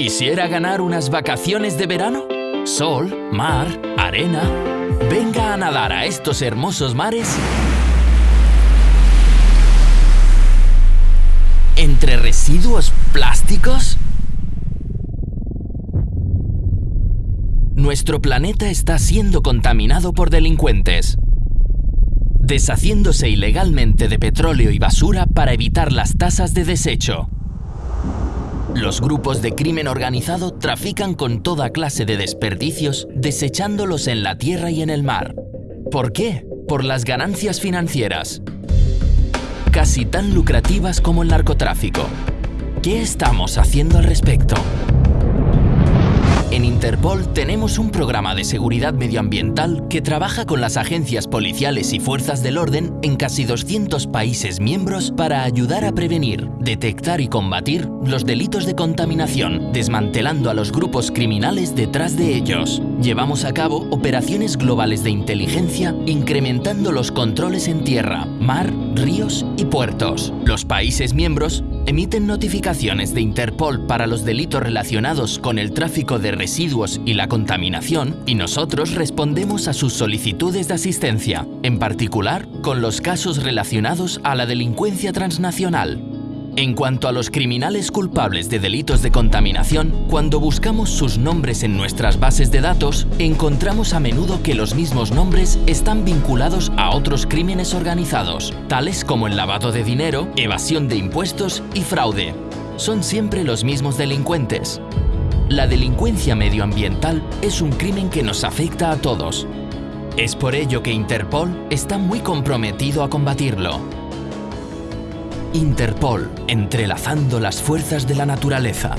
¿Quisiera ganar unas vacaciones de verano? Sol, mar, arena... Venga a nadar a estos hermosos mares ¿Entre residuos plásticos? Nuestro planeta está siendo contaminado por delincuentes, deshaciéndose ilegalmente de petróleo y basura para evitar las tasas de desecho. Los grupos de crimen organizado trafican con toda clase de desperdicios, desechándolos en la tierra y en el mar. ¿Por qué? Por las ganancias financieras. Casi tan lucrativas como el narcotráfico. ¿Qué estamos haciendo al respecto? En Interpol tenemos un programa de seguridad medioambiental que trabaja con las agencias policiales y fuerzas del orden en casi 200 países miembros para ayudar a prevenir, detectar y combatir los delitos de contaminación, desmantelando a los grupos criminales detrás de ellos. Llevamos a cabo operaciones globales de inteligencia incrementando los controles en tierra, mar, ríos y puertos. Los países miembros emiten notificaciones de Interpol para los delitos relacionados con el tráfico de residuos y la contaminación y nosotros respondemos a sus solicitudes de asistencia, en particular con los casos relacionados a la delincuencia transnacional. En cuanto a los criminales culpables de delitos de contaminación, cuando buscamos sus nombres en nuestras bases de datos, encontramos a menudo que los mismos nombres están vinculados a otros crímenes organizados, tales como el lavado de dinero, evasión de impuestos y fraude. Son siempre los mismos delincuentes. La delincuencia medioambiental es un crimen que nos afecta a todos. Es por ello que Interpol está muy comprometido a combatirlo. Interpol, entrelazando las fuerzas de la naturaleza.